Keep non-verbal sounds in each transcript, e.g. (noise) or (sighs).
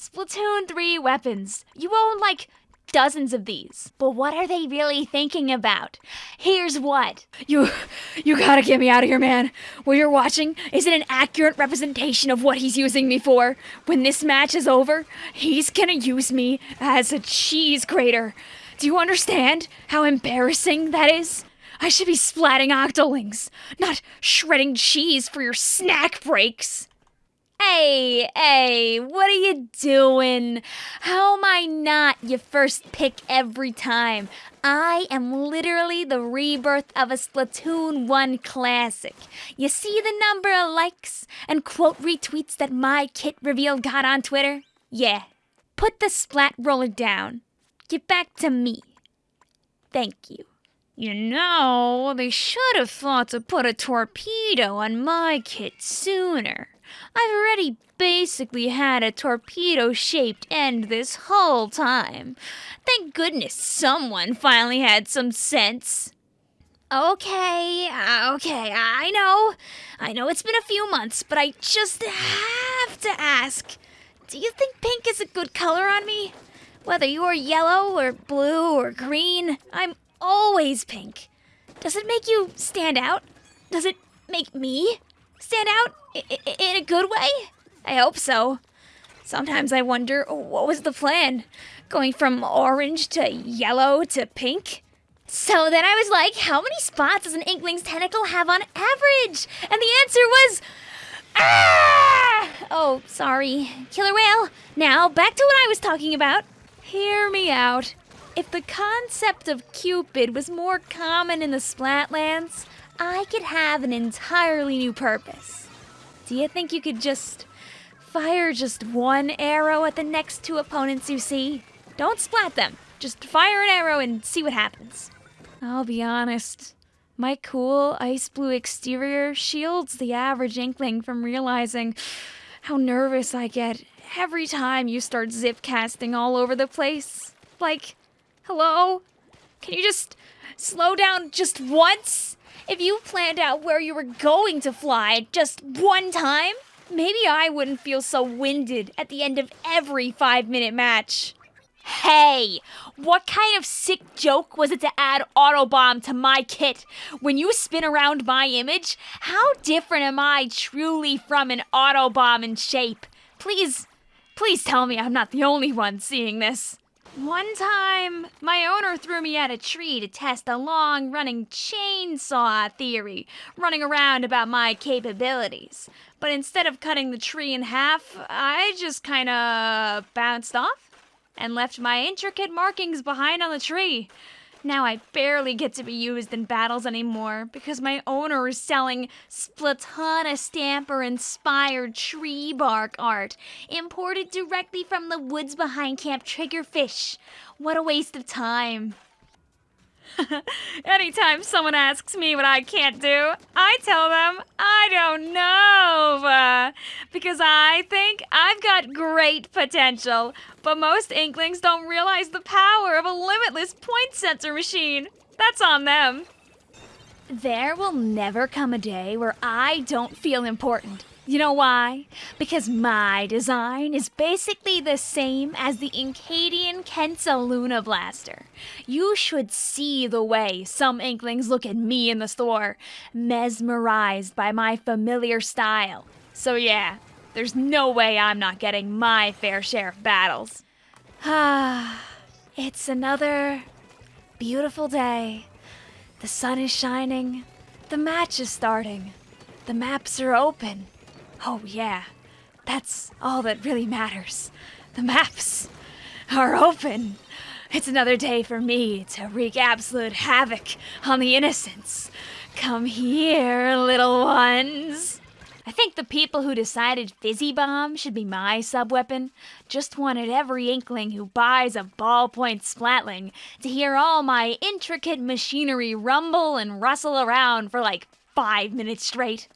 Splatoon 3 weapons. You own like dozens of these. But what are they really thinking about? Here's what. You you gotta get me out of here, man. What you're watching isn't an accurate representation of what he's using me for. When this match is over, he's gonna use me as a cheese grater. Do you understand how embarrassing that is? I should be splatting octolings, not shredding cheese for your snack breaks. Hey, hey, what are you doing? How am I not your first pick every time? I am literally the rebirth of a Splatoon 1 classic. You see the number of likes and quote retweets that my kit reveal got on Twitter? Yeah. Put the splat roller down. Get back to me. Thank you. You know, they should have thought to put a torpedo on my kit sooner. I've already basically had a torpedo shaped end this whole time. Thank goodness someone finally had some sense. Okay, uh, okay, I know. I know it's been a few months, but I just have to ask do you think pink is a good color on me? Whether you're yellow or blue or green, I'm always pink. Does it make you stand out? Does it make me stand out in a good way? I hope so. Sometimes I wonder what was the plan? Going from orange to yellow to pink? So then I was like, how many spots does an Inkling's tentacle have on average? And the answer was. Ah! Oh, sorry. Killer Wail. Now, back to what I was talking about. Hear me out. If the concept of Cupid was more common in the Splatlands, I could have an entirely new purpose. Do you think you could just fire just one arrow at the next two opponents you see? Don't splat them. Just fire an arrow and see what happens. I'll be honest. My cool ice blue exterior shields the average inkling from realizing how nervous I get every time you start zip casting all over the place. Like, hello? Can you just slow down just once? If you planned out where you were going to fly just one time, maybe I wouldn't feel so winded at the end of every five minute match. Hey, what kind of sick joke was it to add Autobomb to my kit? When you spin around my image, how different am I truly from an Autobomb in shape? Please, please tell me I'm not the only one seeing this. One time, my owner threw me at a tree to test a long running chainsaw theory running around about my capabilities. But instead of cutting the tree in half, I just kinda bounced off and left my intricate markings behind on the tree. Now I barely get to be used in battles anymore because my owner is selling Splatana Stamper inspired tree bark art imported directly from the woods behind Camp Triggerfish. What a waste of time. (laughs) Anytime someone asks me what I can't do, I tell them I don't know. (laughs) Because I think I've got great potential, but most Inklings don't realize the power of a limitless point sensor machine. That's on them. There will never come a day where I don't feel important. You know why? Because my design is basically the same as the Incadian Kensa Luna Blaster. You should see the way some Inklings look at me in the store, mesmerized by my familiar style. So yeah, there's no way I'm not getting my fair share of battles. Ah, (sighs) it's another beautiful day. The sun is shining. The match is starting. The maps are open. Oh, yeah, that's all that really matters. The maps are open. It's another day for me to wreak absolute havoc on the innocents. Come here, little ones. I think the people who decided Fizzy Bomb should be my sub-weapon just wanted every inkling who buys a ballpoint splatling to hear all my intricate machinery rumble and rustle around for like five minutes straight.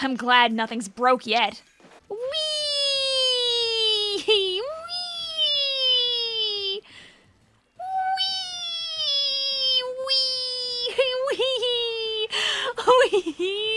I'm glad nothing's broke yet. Whee! Whee! Whee! Whee! Whee! Whee!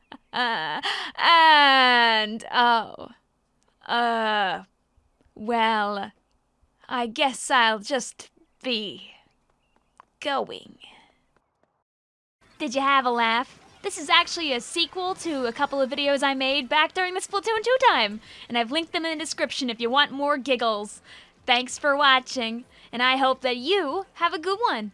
Uh, and, oh, uh, well, I guess I'll just be going. Did you have a laugh? This is actually a sequel to a couple of videos I made back during the Splatoon 2 time, and I've linked them in the description if you want more giggles. Thanks for watching, and I hope that you have a good one.